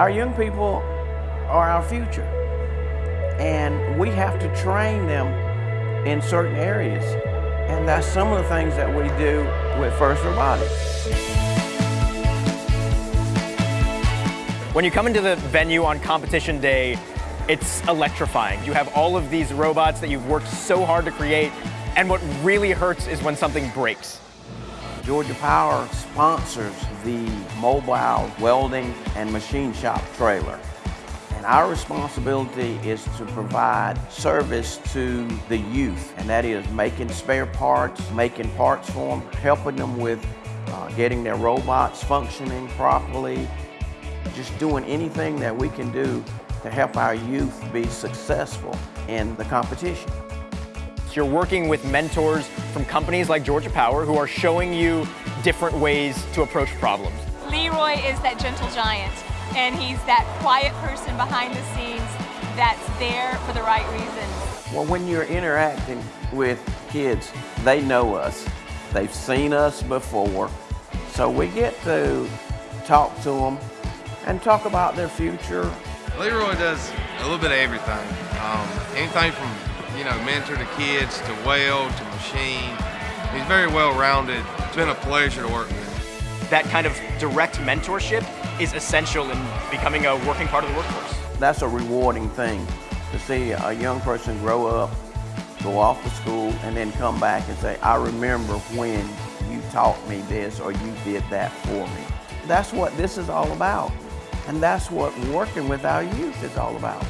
Our young people are our future, and we have to train them in certain areas. And that's some of the things that we do with FIRST Robotics. When you come into the venue on competition day, it's electrifying. You have all of these robots that you've worked so hard to create, and what really hurts is when something breaks. Georgia Power sponsors the mobile welding and machine shop trailer. And our responsibility is to provide service to the youth, and that is making spare parts, making parts for them, helping them with uh, getting their robots functioning properly, just doing anything that we can do to help our youth be successful in the competition. You're working with mentors from companies like Georgia Power who are showing you different ways to approach problems. Leroy is that gentle giant and he's that quiet person behind the scenes that's there for the right reasons. Well, when you're interacting with kids, they know us. They've seen us before. So we get to talk to them and talk about their future. Leroy does a little bit of everything. Um, anything from, you know, mentor to kids to weld to machine. He's very well rounded. It's been a pleasure to work with that kind of direct mentorship is essential in becoming a working part of the workforce. That's a rewarding thing to see a young person grow up, go off to school, and then come back and say, I remember when you taught me this or you did that for me. That's what this is all about. And that's what working with our youth is all about.